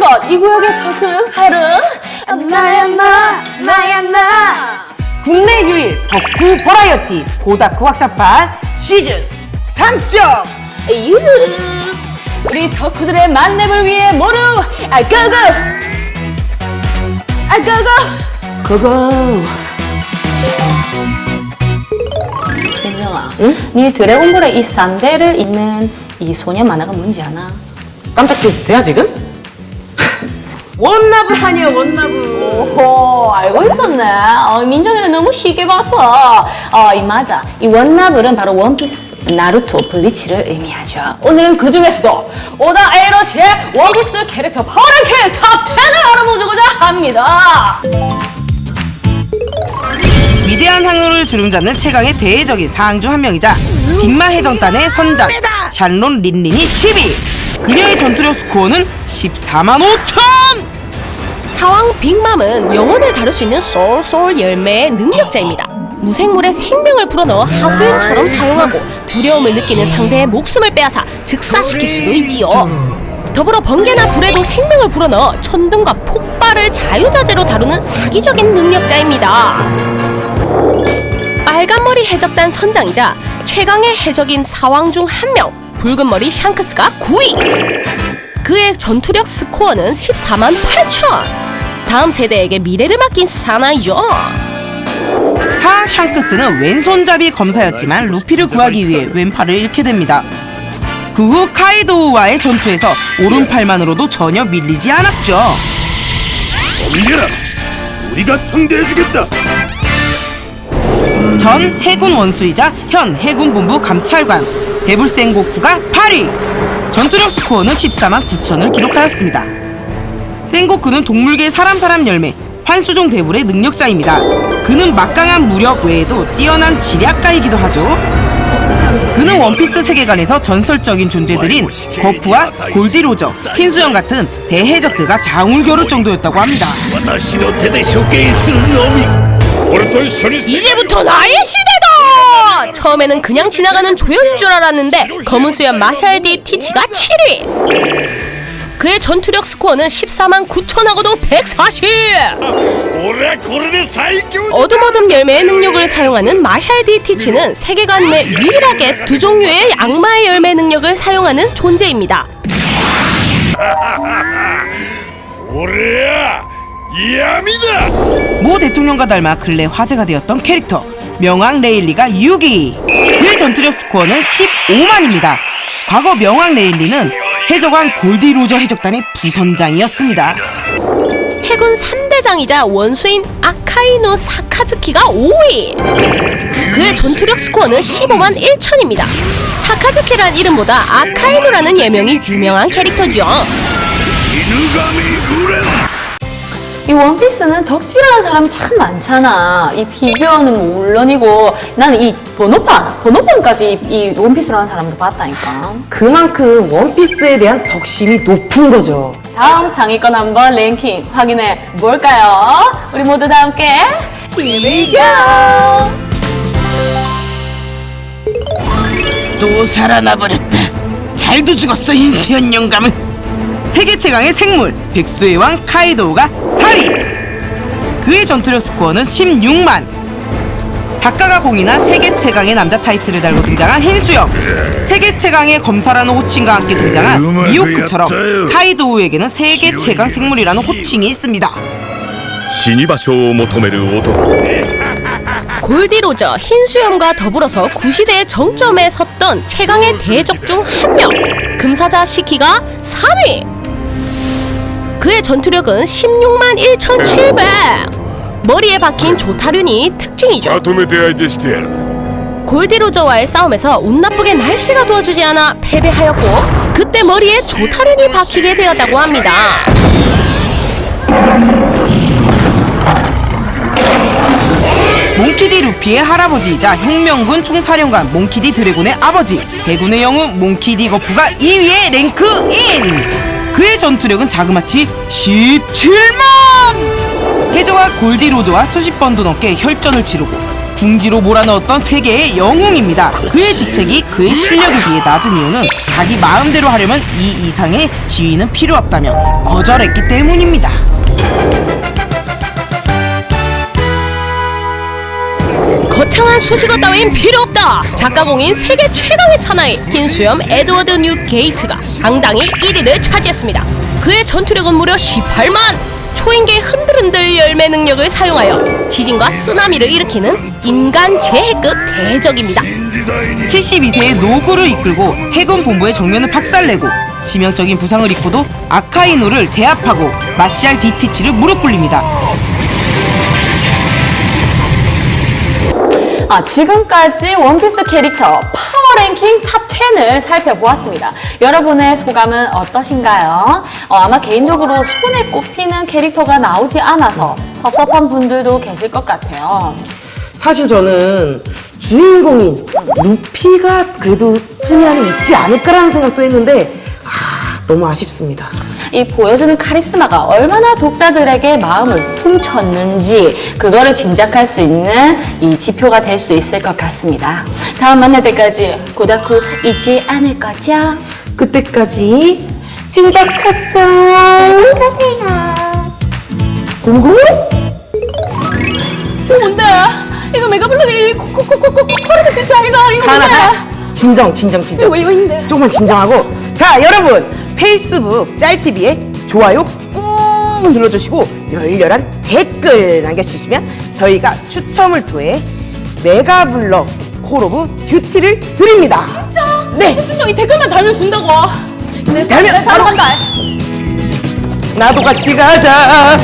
모든 것. 이 구역의 덕후는 바로 나야 나 나야 나 국내 유일 덕후 버라이어티 고다쿠 확장판 시즌 3점. 유 우리 덕후들의 만렙을 위해 모두 아 고고! 아 고고! 그거 민정아 응? 네 드래곤볼의 이 쌍대를 잇는 이 소년 만화가 뭔지 아나? 깜짝 퀘스트야 지금? 원나블 아니야 원나블 오 알고 있었네. 어, 민정이는 너무 쉽게 봐서. 어, 이 맞아. 이 원나블은 바로 원피스, 나루토, 블리치를 의미하죠. 오늘은 그 중에서도 오다 에이치로의 원피스 캐릭터 파워랭킹 top 10을 알아보고자 합니다. 위대한 항로를 주름잡는 최강의 대해적인 사황 중 한 명이자 빅마 해전단의 선장 샬론 린린이 10위 그녀의 전투력 스코어는 14만 5천 사왕 빅맘은 영혼을 다룰 수 있는 소울소울 열매의 능력자입니다. 무생물의 생명을 불어넣어 하수인처럼 사용하고 두려움을 느끼는 상대의 목숨을 빼앗아 즉사시킬 수도 있지요. 더불어 번개나 불에도 생명을 불어넣어 천둥과 폭발을 자유자재로 다루는 사기적인 능력자입니다. 빨간머리 해적단 선장이자 최강의 해적인 사왕 중 한 명, 붉은머리 샹크스가 9위! 그의 전투력 스코어는 14만 8천! 다음 세대에게 미래를 맡긴 사나이죠. 사 샹크스는 왼손잡이 검사였지만 루피를 구하기 위해 왼팔을 잃게 됩니다. 그 후 카이도우와의 전투에서 오른팔만으로도 전혀 밀리지 않았죠. 덤벼라! 우리가 상대해주겠다! 전 해군 원수이자 현 해군 본부 감찰관 데불센 고쿠가 8위 전투력 스코어는 14만 9천을 기록하였습니다 생고쿠는 동물계 사람 사람 열매 환수종 대불의 능력자입니다. 그는 막강한 무력 외에도 뛰어난 지략가이기도 하죠. 그는 원피스 세계관에서 전설적인 존재들인 거프와 골디로저, 흰수염 같은 대해적들과 장울겨룰 정도였다고 합니다. 이제부터 나의 시대다! 처음에는 그냥 지나가는 조연인 줄 알았는데 검은 수염 마샬디 티치가 7위! 그의 전투력 스코어는 14만 9천하고도 140! 어둠어둠 열매의 능력을 사용하는 마샬디 티치는 세계관 내 유일하게 두 종류의 악마의 열매 능력을 사용하는 존재입니다. 오레야! 이암이다! 모 대통령과 닮아 근래 화제가 되었던 캐릭터 명왕 레일리가 6위! 그의 전투력 스코어는 15만입니다. 과거 명왕 레일리는 해적왕 골디 로저 해적단의 부선장이었습니다 해군 3대장이자 원수인 아카이노 사카즈키가 5위! 그의 전투력 스코어는 15만 1천입니다. 사카즈키란 이름보다 아카이노라는 예명이 유명한 캐릭터죠. 이 원피스는 덕질하는 사람이 참 많잖아. 이 피규어는 물론이고 나는 이 번호판, 번호판까지 이, 이 원피스로 하는 사람도 봤다니까. 그만큼 원피스에 대한 덕심이 높은 거죠. 다음 상위권 한번 랭킹 확인해 볼까요? 우리 모두 다 함께 Here we go! 또 살아나버렸다. 잘도 죽었어 인현 영감은. 세계 최강의 생물 백수의 왕 카이도우가 4위 그의 전투력 스코어는 16만 작가가 공인한 세계 최강의 남자 타이틀을 달고 등장한 흰수염 세계 최강의 검사라는 호칭과 함께 등장한 미호크처럼 카이도우에게는 세계 최강 생물이라는 호칭이 있습니다 死に場所を求める男 골디로저, 흰수염과 더불어서 구시대의 정점에 섰던 최강의 대적 중 한 명, 금사자 시키가 3위! 그의 전투력은 16만 1,700! 머리에 박힌 조타륜이 특징이죠. 골디로저와의 싸움에서 운 나쁘게 날씨가 도와주지 않아 패배하였고 그때 머리에 조타륜이 박히게 되었다고 합니다. 몽키디 루피의 할아버지이자 혁명군 총사령관 몽키디 드래곤의 아버지 대군의 영웅 몽키디 거프가 2위에 랭크인! 그의 전투력은 자그마치 17만 해저와 골디로저와 수십 번도 넘게 혈전을 치르고 궁지로 몰아넣었던 세계의 영웅입니다. 그의 직책이 그의 실력에 비해 낮은 이유는 자기 마음대로 하려면 이 이상의 지위는 필요 없다며 거절했기 때문입니다. 거창한 수식어 따윈 필요 없다. 작가공인 세계 최강의 사나이 흰수염 에드워드 뉴게이트가 당당히 1위를 차지했습니다. 그의 전투력은 무려 18만. 초인계 흔들흔들 열매 능력을 사용하여 지진과 쓰나미를 일으키는 인간 재해급 대해적입니다. 72세의 노구를 이끌고 해군 본부의 정면을 박살내고 치명적인 부상을 입고도 아카이누를 제압하고 마샬 디티치를 무릎 꿇립니다. 아, 지금까지 원피스 캐릭터 파워 랭킹 탑 10을 살펴보았습니다. 여러분의 소감은 어떠신가요? 어, 아마 개인적으로 손에 꼽히는 캐릭터가 나오지 않아서 섭섭한 분들도 계실 것 같아요. 사실 저는 주인공인 루피가 그래도 순위 안에 있지 않을까라는 생각도 했는데 아 너무 아쉽습니다. 이 보여주는 카리스마가 얼마나 독자들에게 마음을 훔쳤는지 그거를 짐작할 수 있는 이 지표가 될 수 있을 것 같습니다. 다음 만날 때까지 고다쿠 잊지 않을 거죠? 그때까지 징박하세요. 고무고무? 이거 뭔데? 이거 메가블록이 코코코코코 코르드 세트 아이가 이거 하나 뭔데? 하나. 진정 진정 진정. 이거 이거 있는데? 조금만 진정하고 자 여러분 페이스북 짤TV에 좋아요 꾹 눌러주시고 열렬한 댓글 남겨주시면 저희가 추첨을 통해 메가블럭 콜 오브 듀티를 드립니다. 진짜? 네. 순정 이 댓글만 달면 준다고. 네, 달면 네, 바로 바로 간다. 나도 같이 가자.